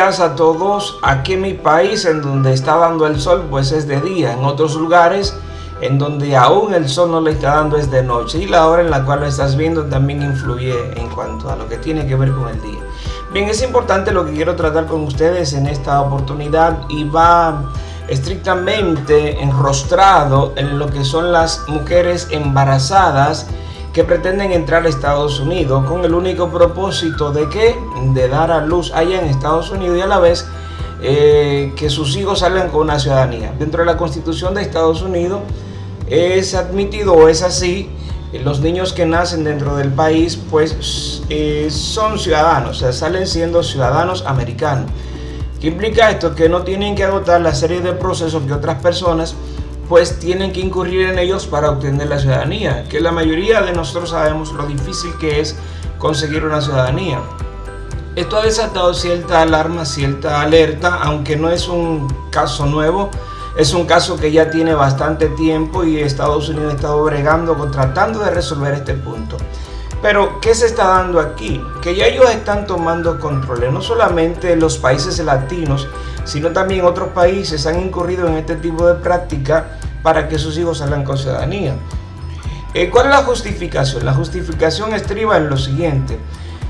días a todos. Aquí en mi país, en donde está dando el sol, pues es de día. En otros lugares, en donde aún el sol no le está dando, es de noche. Y la hora en la cual lo estás viendo también influye en cuanto a lo que tiene que ver con el día. Bien, es importante lo que quiero tratar con ustedes en esta oportunidad y va estrictamente enrostrado en lo que son las mujeres embarazadas que pretenden entrar a Estados Unidos con el único propósito de que de dar a luz allá en Estados Unidos y a la vez eh, que sus hijos salgan con una ciudadanía. Dentro de la constitución de Estados Unidos es admitido o es así, los niños que nacen dentro del país pues eh, son ciudadanos, o sea, salen siendo ciudadanos americanos. ¿Qué implica esto? Que no tienen que agotar la serie de procesos que otras personas pues tienen que incurrir en ellos para obtener la ciudadanía, que la mayoría de nosotros sabemos lo difícil que es conseguir una ciudadanía. Esto ha desatado cierta alarma, cierta alerta, aunque no es un caso nuevo, es un caso que ya tiene bastante tiempo y Estados Unidos ha estado bregando, tratando de resolver este punto. Pero, ¿qué se está dando aquí? Que ya ellos están tomando control, no solamente los países latinos, sino también otros países han incurrido en este tipo de práctica para que sus hijos salgan con ciudadanía. Eh, ¿Cuál es la justificación? La justificación estriba en lo siguiente.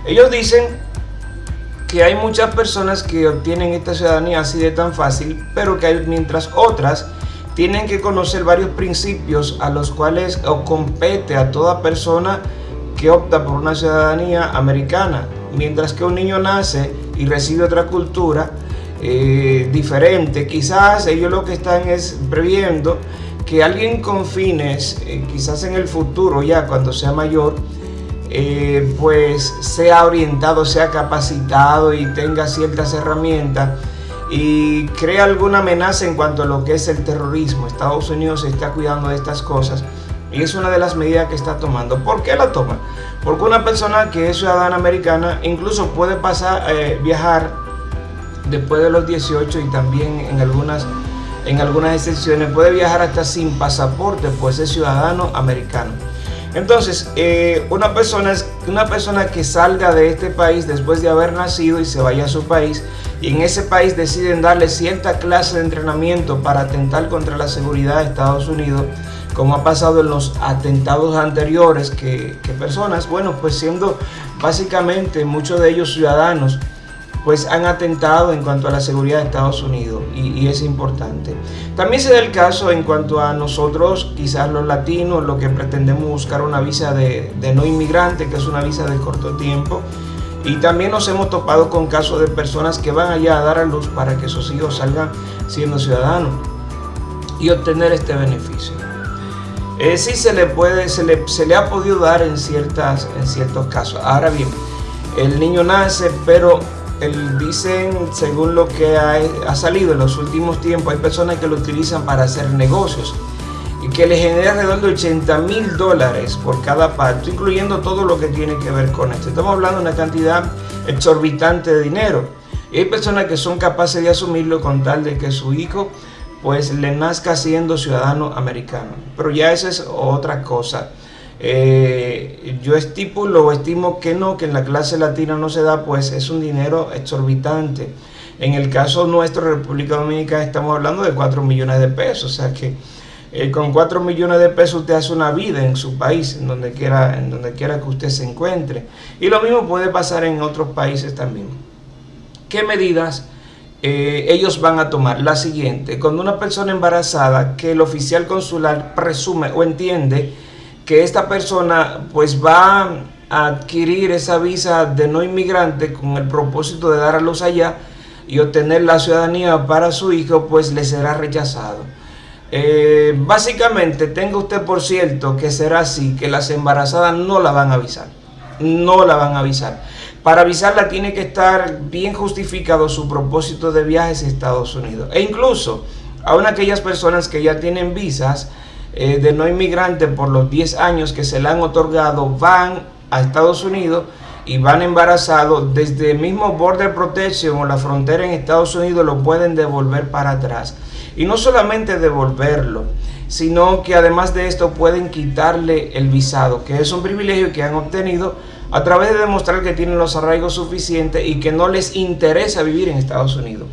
Ellos dicen que hay muchas personas que obtienen esta ciudadanía así de tan fácil, pero que hay, mientras otras tienen que conocer varios principios a los cuales compete a toda persona que opta por una ciudadanía americana. Mientras que un niño nace y recibe otra cultura, eh, diferente. Quizás ellos lo que están es previendo que alguien con fines, eh, quizás en el futuro ya cuando sea mayor, eh, pues sea orientado, sea capacitado y tenga ciertas herramientas y crea alguna amenaza en cuanto a lo que es el terrorismo. Estados Unidos se está cuidando de estas cosas y es una de las medidas que está tomando. ¿Por qué la toma? Porque una persona que es ciudadana americana incluso puede pasar, viajar después de los 18 y también en algunas, en algunas excepciones puede viajar hasta sin pasaporte, pues es ciudadano americano. Entonces, eh, una, persona, una persona que salga de este país después de haber nacido y se vaya a su país, y en ese país deciden darle cierta clase de entrenamiento para atentar contra la seguridad de Estados Unidos, como ha pasado en los atentados anteriores, que personas, bueno, pues siendo básicamente muchos de ellos ciudadanos, pues han atentado en cuanto a la seguridad de Estados Unidos y, es importante. También se da el caso en cuanto a nosotros, quizás los latinos, lo que pretendemos buscar una visa de, no inmigrante, que es una visa de corto tiempo. Y también nos hemos topado con casos de personas que van allá a dar a luz para que sus hijos salgan siendo ciudadanos y obtener este beneficio. Eh, sí se le, puede, se le, se le ha podido dar en, ciertas, en ciertos casos. Ahora bien, el niño nace, pero el, dicen, según lo que ha, salido en los últimos tiempos, hay personas que lo utilizan para hacer negocios y que le genera alrededor de 80 mil dólares por cada parto, incluyendo todo lo que tiene que ver con esto. Estamos hablando de una cantidad exorbitante de dinero. Y hay personas que son capaces de asumirlo con tal de que su hijo pues le nazca siendo ciudadano americano. Pero ya esa es otra cosa. Eh, yo estipulo o estimo que no, que en la clase latina no se da, pues es un dinero exorbitante. En el caso nuestro, República Dominicana, estamos hablando de 4 millones de pesos, o sea que eh, con 4 millones de pesos usted hace una vida en su país, en donde, quiera, en donde quiera que usted se encuentre. Y lo mismo puede pasar en otros países también. ¿Qué medidas eh, ellos van a tomar? La siguiente, cuando una persona embarazada que el oficial consular presume o entiende que esta persona pues va a adquirir esa visa de no inmigrante con el propósito de dar a luz allá y obtener la ciudadanía para su hijo, pues le será rechazado. Eh, básicamente, tenga usted por cierto que será así, que las embarazadas no la van a avisar. No la van a avisar. Para avisarla tiene que estar bien justificado su propósito de viajes a Estados Unidos. E incluso, aún aquellas personas que ya tienen visas, eh, de no inmigrante por los 10 años que se le han otorgado van a Estados Unidos y van embarazados desde el mismo border protection o la frontera en Estados Unidos lo pueden devolver para atrás y no solamente devolverlo sino que además de esto pueden quitarle el visado, que es un privilegio que han obtenido a través de demostrar que tienen los arraigos suficientes y que no les interesa vivir en Estados Unidos.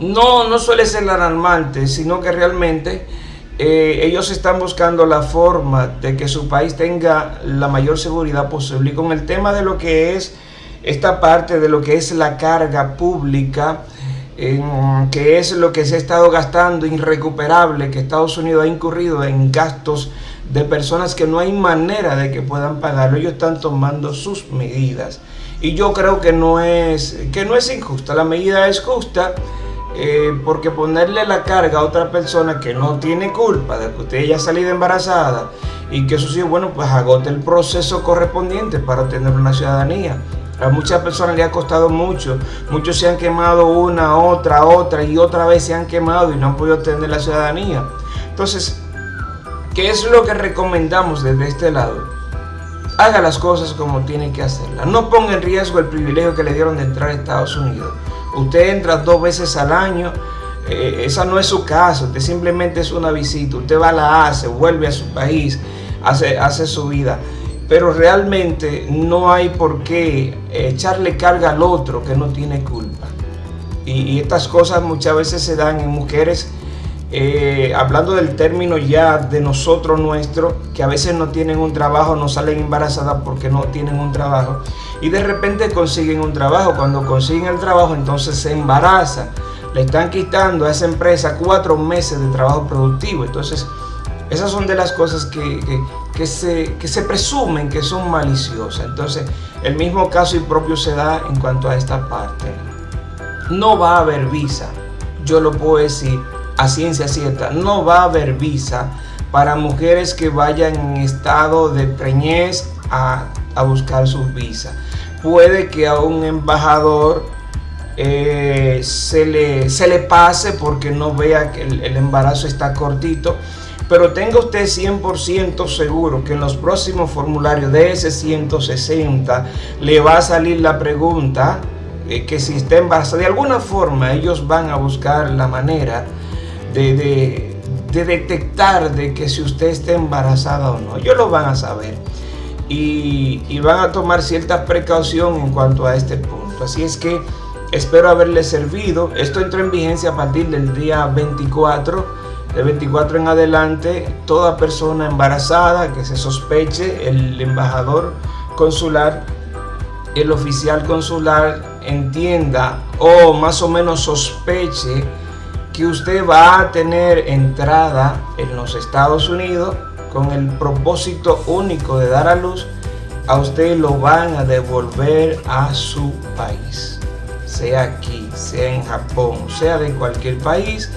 No, no suele ser alarmante, sino que realmente eh, ellos están buscando la forma de que su país tenga la mayor seguridad posible. Y con el tema de lo que es esta parte de lo que es la carga pública, que es lo que se ha estado gastando irrecuperable, que Estados Unidos ha incurrido en gastos de personas que no hay manera de que puedan pagarlo. Ellos están tomando sus medidas. Y yo creo que no es, que no es injusta. La medida es justa eh, porque ponerle la carga a otra persona que no tiene culpa de que usted haya salido embarazada y que eso sí, bueno, pues agote el proceso correspondiente para obtener una ciudadanía. A muchas personas le ha costado mucho, muchos se han quemado una, otra, otra y otra vez se han quemado y no han podido obtener la ciudadanía. Entonces, ¿qué es lo que recomendamos desde este lado? Haga las cosas como tiene que hacerlas. No ponga en riesgo el privilegio que le dieron de entrar a Estados Unidos. Usted entra dos veces al año, eh, esa no es su caso, usted simplemente es una visita, usted va, la hace, vuelve a su país, hace, su vida. Pero realmente no hay por qué echarle carga al otro que no tiene culpa. Y, estas cosas muchas veces se dan en mujeres, eh, hablando del término ya de nosotros nuestro, que a veces no tienen un trabajo, no salen embarazadas porque no tienen un trabajo y de repente consiguen un trabajo. Cuando consiguen el trabajo, entonces se embarazan. Le están quitando a esa empresa cuatro meses de trabajo productivo. Entonces, esas son de las cosas que, se, que se presumen que son maliciosas. Entonces, el mismo caso y propio se da en cuanto a esta parte. No va a haber visa, yo lo puedo decir a ciencia cierta, no va a haber visa para mujeres que vayan en estado de preñez a, a buscar sus visas puede que a un embajador eh, se, le, se le pase porque no vea que el, embarazo está cortito. Pero tenga usted 100% seguro que en los próximos formularios de ese 160 le va a salir la pregunta eh, que si está embarazada. De alguna forma ellos van a buscar la manera de, de, de detectar de que si usted está embarazada o no. Ellos lo van a saber y, van a tomar cierta precaución en cuanto a este punto. Así es que espero haberles servido. Esto entra en vigencia a partir del día 24. De 24 en adelante, toda persona embarazada que se sospeche, el embajador consular, el oficial consular entienda o más o menos sospeche que usted va a tener entrada en los Estados Unidos con el propósito único de dar a luz, a usted lo van a devolver a su país. Sea aquí, sea en Japón, sea de cualquier país,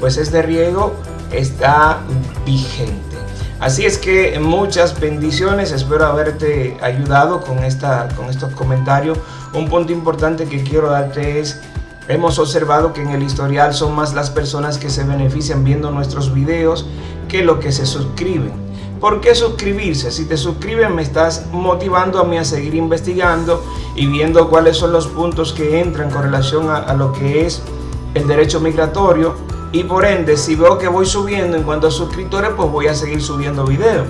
pues este riego está vigente. Así es que muchas bendiciones, espero haberte ayudado con, esta, con estos comentarios. Un punto importante que quiero darte es Hemos observado que en el historial son más las personas que se benefician viendo nuestros videos que lo que se suscriben. ¿Por qué suscribirse? Si te suscribes me estás motivando a mí a seguir investigando y viendo cuáles son los puntos que entran con relación a, lo que es el derecho migratorio y por ende si veo que voy subiendo en cuanto a suscriptores pues voy a seguir subiendo videos.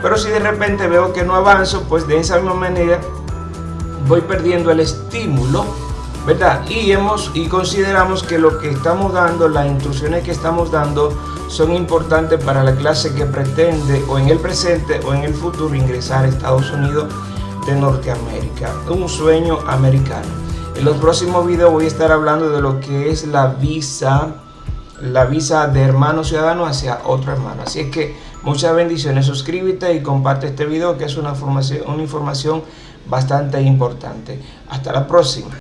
Pero si de repente veo que no avanzo pues de esa misma manera voy perdiendo el estímulo ¿verdad? Y, hemos, y consideramos que lo que estamos dando, las instrucciones que estamos dando, son importantes para la clase que pretende o en el presente o en el futuro ingresar a Estados Unidos de Norteamérica. Un sueño americano. En los próximos videos voy a estar hablando de lo que es la visa, la visa de hermano ciudadano hacia otro hermano. Así es que muchas bendiciones. Suscríbete y comparte este video que es una información, una información bastante importante. Hasta la próxima.